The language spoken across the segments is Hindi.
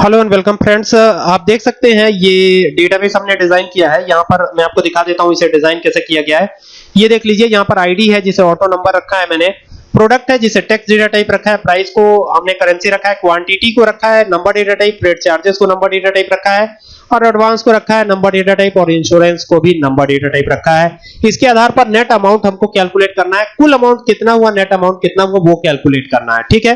हेलो एंड वेलकम फ्रेंड्स आप देख सकते हैं, ये डेटाबेस हमने डिज़ाइन किया है। यहाँ पर मैं आपको दिखा देता हूँ इसे डिज़ाइन कैसे किया गया है। ये देख लीजिए, यहाँ पर आईडी है, जिसे ऑटो नंबर रखा है मैंने। प्रोडक्ट है, जिसे टेक्स्ट डेटा टाइप रखा है। प्राइस को हमने करेंसी रखा है क्वांटिटी को रखा है number data type rate charges को नंबर डेटा टाइप रखा है, और एडवांस को रखा है नंबर डेटा टाइप और इंश्योरेंस को भी नंबर डेटा टाइप रखा है। इसके आधार पर नेट अमाउंट हमको कैलकुलेट करना है। कुल अमाउंट कितना हुआ नेट अमाउंट कितना हुआ, वो कैलकुलेट करना है, ठीक है?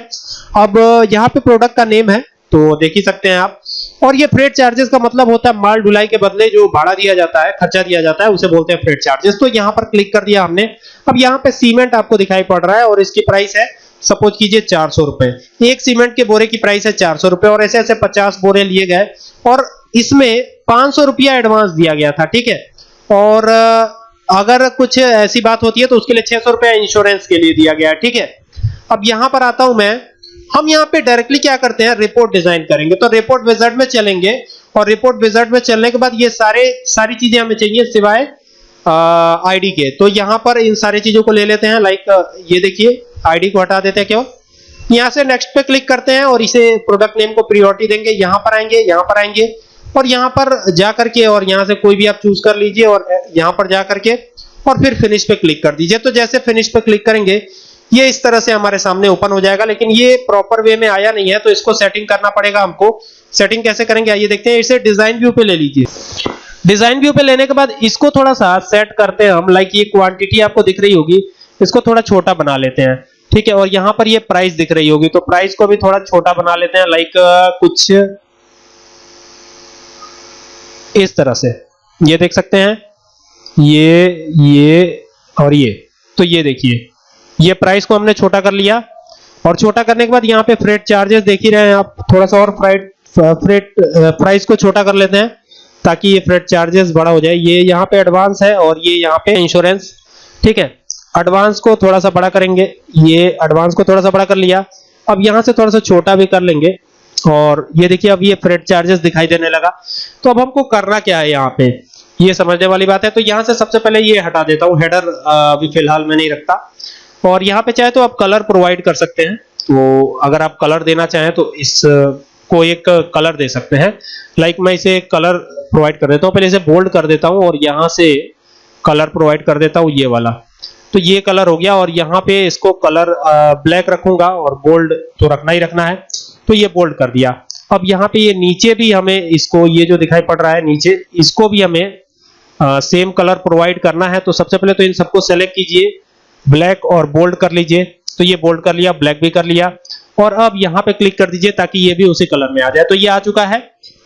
अब, यहाँ पे प्रोडक्ट का नेम है। तो देख ही सकते हैं आप। और ये फ्रेट चार्जेस का मतलब होता है माल ढुलाई के बदले जो भाड़ा दिया जाता है, खर्चा दिया जाता है, उसे बोलते हैं फ्रेट चार्जेस तो यहाँ पर क्लिक कर दिया हमने। अब यहाँ पे सीमेंट आपको दिखाई पड़ रहा है और इसकी प्राइस है सपोज़ कीजिए चार सौ रुपए। एक सीमेंट के बोरे की प्राइस है चार सौ रुपए और ऐसे ऐसे पचास बोरे लिए गए। और इसमें पाँच सौ रुपया एडवांस दिया गया था, ठीक है? और अगर कुछ ऐसी बात होती है तो उसके लिए छह सौ रुपया इंश्योरेंस के लिए दिया गया ठीक है? अब यहाँ पर आता हूँ मैं। हम यहाँ पे डायरेक्टली क्या करते हैं? रिपोर्ट डिज़ाइन करेंगे। तो रिपोर्ट विजार्ड में चलेंगे और रिपोर्ट विजार्ड में चलने के बाद ये सारे, सारी चीज़ें हमें चाहिए सिवाय आईडी के। तो यहाँ पर इन सारी चीज़ों को ले लेते हैं। लाइक ये देखिए आईडी को हटा देते हैं क्यों? यहाँ से नेक्स्ट पे क्लिक करते हैं और इसे प्रोडक्ट नेम को प्रियोरिटी देंगे। यहाँ पर आएँगे, यहाँ पर आएँगे और यहाँ पर जा करके और यहाँ से कोई भी आप चूज़ कर लीजिए और यहाँ पर जा करके और फिर फिनिश पे क्लिक कर दीजिए। तो जैसे फिनिश पे क्लिक करेंगे ये इस तरह से हमारे सामने ओपन हो जाएगा, लेकिन ये प्रॉपर वे में आया नहीं है तो इसको सेटिंग करना पड़ेगा हमको। सेटिंग कैसे करेंगे? आइए देखते हैं, इसे डिज़ाइन व्यू पे ले लीजिए। डिज़ाइन व्यू पे लेने के बाद इसको थोड़ा सा सेट करते हैं हम लाइक ये क्वांटिटी आपको दिख रही होगी, इसको थोड़ा छोटा बना लेते हैं। ठीक है, और यहाँ पर ये प्राइस दिख रही होगी तो प्राइस को भी थोड़ा छोटा बना लेते हैं लाइक कुछ इस तरह से। ये देख सकते हैं, ये ये और ये। तो ये देखिए ये प्राइस को हमने छोटा कर लिया। और छोटा करने के बाद यहाँ पे फ्रेट चार्जेस देख ही रहे हैं आप, थोड़ा सा और फ्राइट फ्रेट प्राइस को छोटा कर लेते हैं, ताकि ये फ्रेट चार्जेस बड़ा हो जाए। ये यहाँ पे एडवांस है और ये यहाँ पे इंश्योरेंस ठीक है? एडवांस को थोड़ा सा बड़ा करेंगे। ये एडवांस को थोड़ा सा बड़ा कर लिया। अब यहाँ से थोड़ा सा छोटा भी कर लेंगे। और ये देखिए, अब ये फ्रेट चार्जेस दिखाई देने लगा। तो अब हमको करना क्या है यहाँ पे? ये समझने वाली बात है। तो यहाँ से सबसे पहले ये हटा देता हूँ। हेडर अभी फ़िलहाल मैं नहीं रखता। और यहाँ पे चाहे तो आप कलर प्रोवाइड कर सकते हैं। तो अगर आप कलर देना चाहें तो इस को एक कलर दे सकते हैं। लाइक मैं इसे कलर प्रोवाइड कर देता हूँ। पहले इसे बोल्ड कर देता हूँ और यहाँ से कलर प्रोवाइड कर देता हूँ ये वाला। तो ये कलर हो गया और यहाँ पे इसको कलर ब्लैक रखूँगा और बोल्ड तो रखना ही रखना है। तो ये बोल्ड कर दिया। अब यहाँ पे ये नीचे भी हमें इसको, ये जो दिखाई पड़ रहा है नीचे, इसको भी हमें सेम कलर प्रोवाइड करना है। तो सबसे पहले तो इन सबको सेलेक्ट कीजिए। ब्लैक और बोल्ड कर लीजिए। तो ये बोल्ड कर लिया ब्लैक भी कर लिया। और अब यहाँ पे क्लिक कर दीजिए ताकि ये भी उसी कलर में आ जाए। तो ये आ चुका है।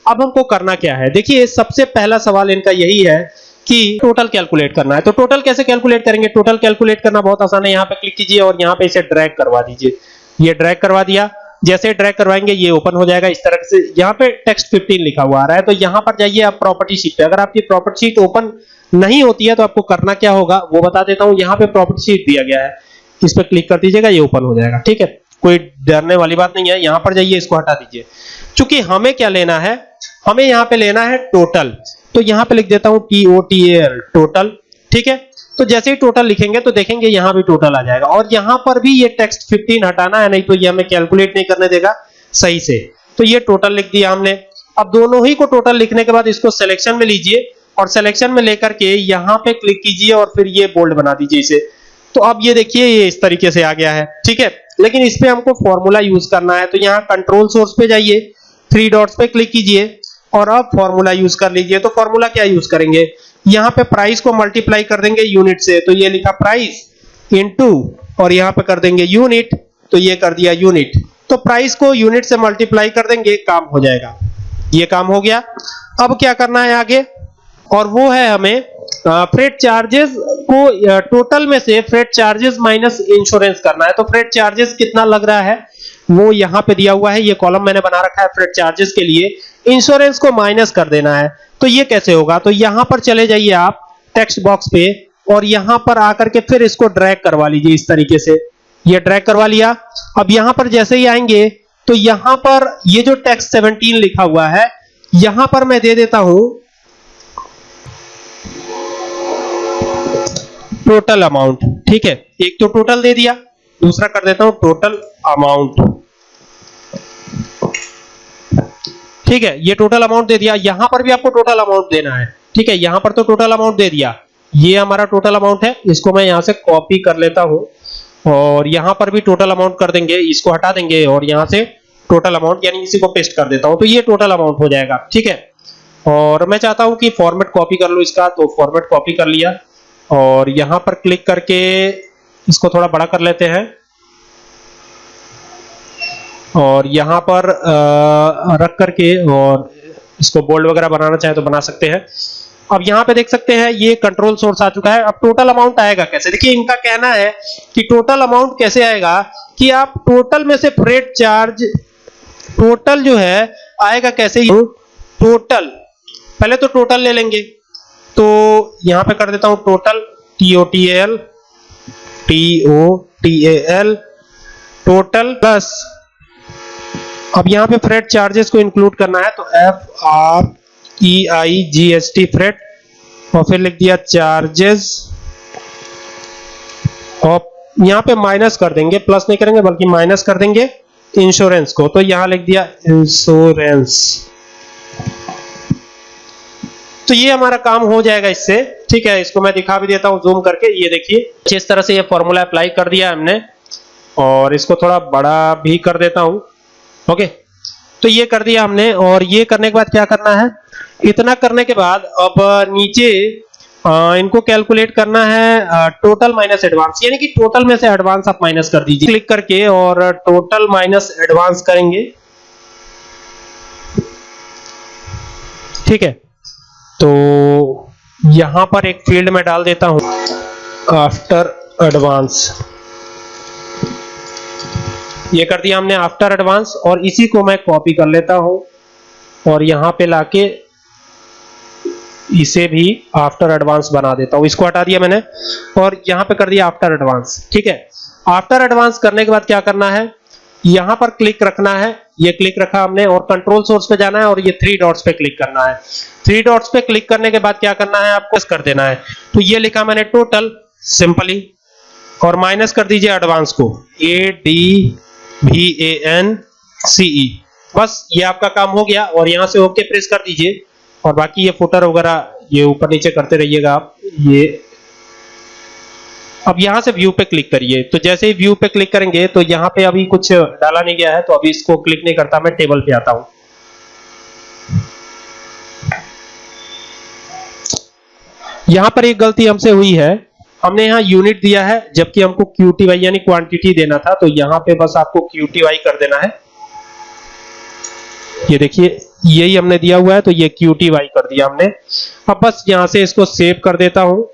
अब हमको करना क्या है? देखिए, सबसे पहला सवाल इनका यही है कि टोटल कैलकुलेट करना है। तो टोटल कैसे कैलकुलेट करेंगे? टोटल कैलकुलेट करना बहुत आसान है। यहाँ पे क्लिक कीजिए और यहाँ पे इसे ड्रैग करवा दीजिए। ये ड्रैग करवा दिया। जैसे ड्रैग करवाएँगे, ये ओपन हो जाएगा इस तरह से। यहाँ पे टेक्स्ट 15 लिखा हुआ आ रहा है तो यहाँ पर जाइए आप प्रॉपर्टी शीट पे। अगर आपकी प्रॉपर्टी शीट ओपन नहीं होती है तो आपको करना क्या होगा? वो बता देता हूँ, यहाँ पे प्रॉपर्टी शीट दिया गया है। इस पर क्लिक कर दीजिएगा, ये ओपन हो जाएगा, ठीक है? कोई डरने वाली बात नहीं है, यहाँ पर जाइए, इसको हटा दीजिए। चूँकि हमें क्या लेना है? हमें यहाँ पे लेना है टोटल तो यहाँ पे लिख देता हूँ T O T L total ठीक है? तो जैसे ही टोटल लिखेंगे तो देखेंगे यहाँ भी टोटल आ जाएगा। और यहाँ पर भी ये टेक्स्ट 15 हटाना है, नहीं तो ये हमें कैलकुलेट नहीं करने देगा सही से। तो ये टोटल लिख दिया हमने। अब दोनों ही को टोटल लिखने के बाद इसको सिलेक्शन में लीजिए और सिलेक्शन में लेकर के यहाँ पे क्लिक कीजिए और फिर ये बोल्ड बना दीजिए इसे। तो अब ये देखिए, ये इस तरीके से आ गया है, ठीक है? लेकिन इस पे हमको फॉर्मूला यूज़ करना है तो यहाँ कंट्रोल सोर्स पे जाइए थ्री डॉट्स पे क्लिक कीजिए और अब फॉर्मूला यूज़ कर लीजिए। तो फॉर्मूला क्या यूज़ करेंगे? यहाँ पे प्राइस को मल्टीप्लाई कर देंगे यूनिट से तो ये लिखा प्राइस इनटू और यहाँ पे कर देंगे यूनिट तो ये कर दिया यूनिट तो प्राइस को यूनिट से मल्टीप्लाई कर देंगे, काम हो जाएगा। ये काम हो गया। अब क्या करना है आगे? और वो है हमें फ्रेट चार्जेस को टोटल में से फ्रेट चार्जेस माइनस इंश्योरेंस करना है। तो फ्रेट चार्जेस कितना लग रहा है? वो यहाँ पे दिया हुआ है। ये कॉलम मैंने बना रखा है फ्रेट चार्जेस के लिए। इंश्योरेंस को माइनस कर देना है। तो ये कैसे होगा? तो यहाँ पर चले जाइए आप टेक्स्ट बॉक्स पे और यहाँ पर आकर के फिर इसको ड्रैग करवा लीजिए इस तरीके से। ये ड्रैग करवा लिया। अब यहाँ पर जैसे ही आएँगे तो यहाँ पर ये जो टेक्स्ट 17 लिखा हुआ है, यहाँ पर मैं दे देता हूँ टोटल अमाउंट। ठीक है? एक तो टोटल दे दिया, दूसरा कर देता हूँ टोटल अमाउंट। ठीक है, ये टोटल अमाउंट दे दिया। यहाँ पर भी आपको टोटल अमाउंट देना है। ठीक है, यहाँ पर तो टोटल अमाउंट दे दिया। ये हमारा टोटल अमाउंट है, इसको मैं यहाँ से कॉपी कर लेता हूँ। और यहाँ पर भी टोटल अमाउंट कर देंगे, इसको हटा देंगे और यहाँ से टोटल अमाउंट यानी इसी को पेस्ट कर देता हूँ। तो ये टोटल अमाउंट हो जाएगा, ठीक है? और मैं चाहता हूँ कि फॉर्मेट कॉपी कर लो इसका तो फॉर्मेट कॉपी कर लिया। और यहाँ पर क्लिक करके इसको थोड़ा बड़ा कर लेते हैं। और यहाँ पर रख करके और इसको बोल्ड वगैरह बनाना चाहे तो बना सकते हैं। अब यहाँ पे देख सकते हैं, ये कंट्रोल सोर्स आ चुका है। अब टोटल अमाउंट आएगा कैसे? देखिए, इनका कहना है कि टोटल अमाउंट कैसे आएगा कि आप टोटल में से फ्रेट चार्ज टोटल जो है, आएगा कैसे? टोटल पहले तो टोटल ले लेंगे। तो यहाँ पे कर देता हूँ total T O T L T O T A L total plus अब यहाँ पे फ्रेट चार्जेस को इंक्लूड करना है तो F R E I G S T freight और फिर लिख दिया चार्जेस और यहाँ पे माइनस कर देंगे प्लस नहीं करेंगे, बल्कि माइनस कर देंगे इंश्योरेंस को। तो यहाँ लिख दिया इंश्योरेंस तो ये हमारा काम हो जाएगा इससे, ठीक है? इसको मैं दिखा भी देता हूँ जूम करके। ये देखिए, जिस तरह से ये फॉर्मूला अप्लाई कर दिया हमने, और इसको थोड़ा बड़ा भी कर देता हूँ। ओके? तो ये कर दिया हमने, और ये करने के बाद क्या करना है? इतना करने के बाद अब नीचे इनको कैलकुलेट करना है टोटल माइनस एडवांस यानी कि टोटल में से एडवांस आप माइनस कर दीजिए। क्लिक करके और टोटल माइनस एडवांस करेंगे। ठीक है? तो यहाँ पर एक फ़ील्ड में डाल देता हूँ। आफ्टर एडवांस ये कर दिया हमने आफ्टर एडवांस और इसी को मैं कॉपी कर लेता हूँ। और यहाँ पे लाके इसे भी आफ्टर एडवांस बना देता हूँ। इसको हटा दिया मैंने और यहाँ पे कर दिया आफ्टर एडवांस ठीक है? आफ्टर एडवांस करने के बाद क्या करना है? यहाँ पर क्लिक रखना है। ये क्लिक रखा हमने और कंट्रोल सोर्स पे जाना है और ये थ्री डॉट्स पे क्लिक करना है। थ्री डॉट्स पे क्लिक करने के बाद क्या करना है? आपको कर देना है। तो ये लिखा मैंने टोटल सिंपली और माइनस कर दीजिए एडवांस को। A D V A N C E बस, ये आपका काम हो गया और यहाँ से ओके प्रेस कर दीजिए। और बाकी ये फुटर वगैरह, ये ऊपर नीचे करते रहिएगा आप। ये अब यहाँ से व्यू पे क्लिक करिए। तो जैसे ही व्यू पे क्लिक करेंगे तो यहाँ पे अभी कुछ डाला नहीं गया है तो अभी इसको क्लिक नहीं करता मैं टेबल पे आता हूँ। यहाँ पर एक गलती हमसे हुई है। हमने यहाँ यूनिट दिया है, जबकि हमको क्यूटीवाई यानी क्वांटिटी देना था तो यहाँ पे बस आपको क्यूटीवाई कर देना है। ये देखिए, यही हमने दिया हुआ है तो ये क्यूटीवाई कर दिया हमने। अब बस यहाँ से इसको सेव कर देता हूँ,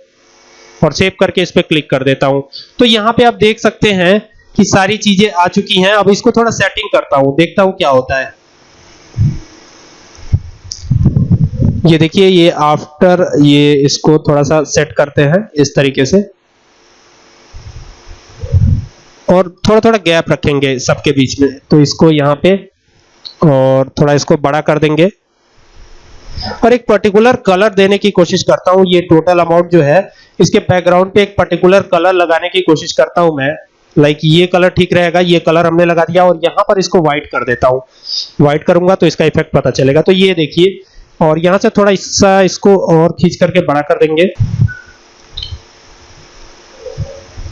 और सेव करके इस पे क्लिक कर देता हूँ। तो यहाँ पे आप देख सकते हैं कि सारी चीज़ें आ चुकी हैं। अब इसको थोड़ा सेटिंग करता हूँ, देखता हूँ क्या होता है। ये देखिए, ये आफ्टर ये इसको थोड़ा सा सेट करते हैं इस तरीके से। और थोड़ा थोड़ा गैप रखेंगे सबके बीच में। तो इसको यहाँ पे और थोड़ा इसको बड़ा कर देंगे। और एक पर्टिकुलर कलर देने की कोशिश करता हूँ। ये टोटल अमाउंट जो है, इसके बैकग्राउंड पे एक पर्टिकुलर कलर लगाने की कोशिश करता हूँ मैं। लाइक ये कलर ठीक रहेगा, ये कलर हमने लगा दिया और यहाँ पर इसको व्हाइट कर देता हूँ। व्हाइट करूँगा तो इसका इफ़ेक्ट पता चलेगा। तो ये देखिए और यहाँ से थोड़ा हिस्सा इसको और खींच करके बड़ा कर देंगे।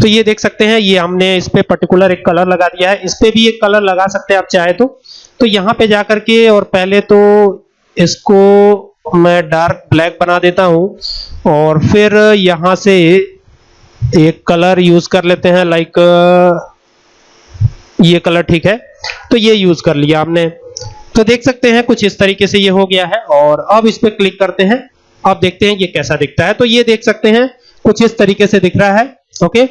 तो ये देख सकते हैं, ये हमने इस पे पर्टिकुलर एक कलर लगा दिया है। इस पे भी एक कलर लगा सकते हैं आप चाहे तो। तो यहाँ पे जाकर के और पहले तो इसको मैं डार्क ब्लैक बना देता हूँ और फिर यहाँ से एक कलर यूज़ कर लेते हैं लाइक ये कलर ठीक है। तो ये यूज़ कर लिया हमने। तो देख सकते हैं कुछ इस तरीके से ये हो गया है और अब इस पर क्लिक करते हैं। अब देखते हैं ये कैसा दिखता है। तो ये देख सकते हैं, कुछ इस तरीके से दिख रहा है। ओके?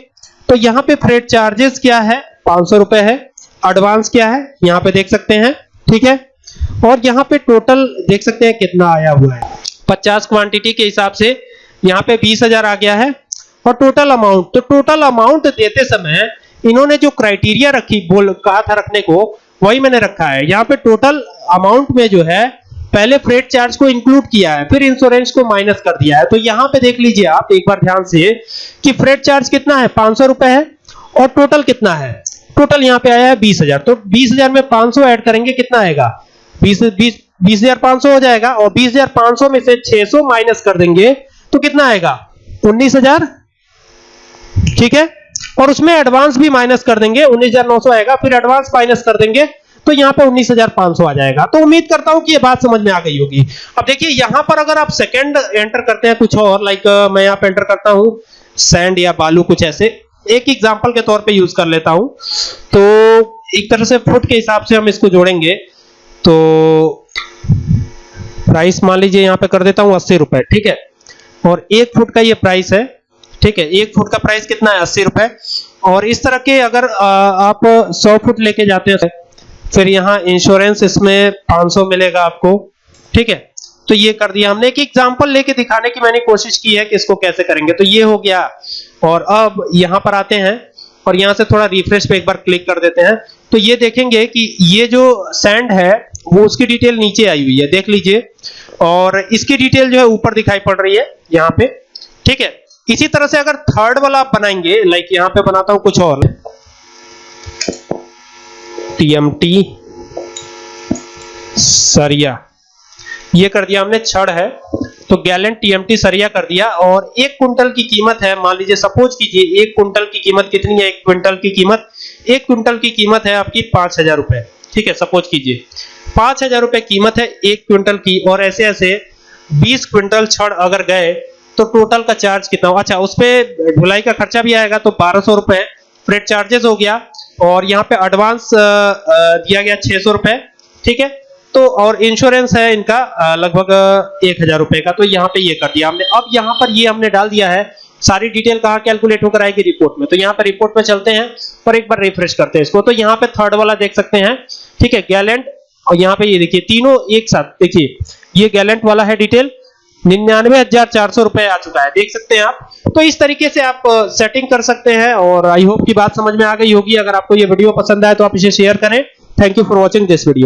तो यहाँ पे फ्रेट चार्जेस क्या है? पाँच रुपए है। एडवांस क्या है? यहाँ पे देख सकते हैं। ठीक है? और यहाँ पे टोटल देख सकते हैं कितना आया हुआ है। 50 क्वांटिटी के हिसाब से यहाँ पे 20000 आ गया है। और टोटल अमाउंट तो टोटल अमाउंट देते समय इन्होंने जो क्राइटेरिया रखी, बोल, कहा था रखने को, वही मैंने रखा है। यहाँ पे टोटल अमाउंट में जो है पहले फ्रेट चार्ज को इंक्लूड किया है, फिर इंश्योरेंस को माइनस कर दिया है। तो यहाँ पे देख लीजिए आप, एक बार ध्यान से, कि फ्रेट चार्ज कितना है? पाँच सौ रुपए है। और टोटल कितना है? टोटल यहाँ पे आया है बीस हज़ार। तो बीस हज़ार में पाँच सौ एड करेंगे, कितना आएगा? बीस बीस 20500 हो जाएगा और 20500 में से 600 माइनस कर देंगे। तो कितना आएगा? 19000 ठीक है? और उसमें एडवांस भी माइनस कर देंगे। 19900 आएगा, फिर एडवांस माइनस कर देंगे। तो यहाँ पे 19500 आ जाएगा। तो उम्मीद करता हूँ कि ये बात समझ में आ गई होगी। अब देखिए, यहाँ पर अगर आप सेकंड एंटर करते हैं कुछ और लाइक मैं यहाँ पे एंटर करता हूँ सैंड या बालू कुछ ऐसे। एक एग्जांपल के तौर पे यूज़ कर लेता हूँ। तो एक तरह से फुट के हिसाब से हम इसको जोड़ेंगे। तो प्राइस मान लीजिए यहाँ पे कर देता हूँ अस्सी रुपए, ठीक है? और एक फुट का ये प्राइस है, ठीक है? एक फुट का प्राइस कितना है? अस्सी रुपए। और इस तरह के अगर आप सौ फुट लेके जाते हैं फिर यहाँ इंश्योरेंस इसमें 500 मिलेगा आपको, ठीक है? तो ये कर दिया हमने एक एग्जांपल लेके दिखाने की मैंने कोशिश की है कि इसको कैसे करेंगे। तो ये हो गया। और अब यहाँ पर आते हैं और यहाँ से थोड़ा रिफ्रेश पे एक बार क्लिक कर देते हैं। तो ये देखेंगे कि ये जो सैंड है, वो उसकी डिटेल नीचे आई हुई है, देख लीजिए। और इसकी डिटेल जो है ऊपर दिखाई पड़ रही है, यहाँ पे, ठीक है? इसी तरह से अगर थर्ड वाला आप बनाएँगे लाइक यहाँ पे बनाता हूँ कुछ और। टीएमटी सरिया। ये कर दिया हमने छड़ है तो गैलन टीएमटी सरिया कर दिया और एक कुंटल की कीमत है, मान लीजिए सपोज़ कीजिए एक कुंटल की कीमत कितनी है, एक क्विंटल की कीमत, एक क्विंटल की कीमत है आपकी पाँच हज़ार रुपए, ठीक है, सपोज़ कीजिए। पाँच हज़ार रुपए कीमत है एक क्विंटल की और ऐसे ऐसे बीस क्विंटल छड़ अगर गए तो टोटल का चार्ज कितना अच्छा उस पर ढुलाई का खर्चा भी आएगा तो बारह सौ रुपए, फ्रेट चार्जेस हो गया और यहाँ पे एडवांस दिया गया छह सौ रुपए, ठीक है? तो और इंश्योरेंस है इनका लगभग एक हज़ार रुपए का तो यहाँ पे ये कर दिया हमने। अब यहाँ पर ये हमने डाल दिया है, सारी डिटेल कहाँ कैलकुलेट होकर आएगी रिपोर्ट में। तो यहाँ पर रिपोर्ट में चलते हैं, और एक बार रिफ्रेश करते हैं इसको। तो यहाँ पे थर्ड वाला देख सकते हैं, ठीक है? गैलेंट और यहाँ पे ये देखिए, तीनों एक साथ, देखिए, ये गैलेंट वाला है डिटेल निन्यानवे हज़ार चार सौ रुपए आ चुका है। देख सकते हैं आप। तो इस तरीके से आप सेटिंग कर सकते हैं और आई होप की बात समझ में आ गई होगी। अगर आपको ये वीडियो पसंद आए तो आप इसे शेयर करें। Thank you for watching this video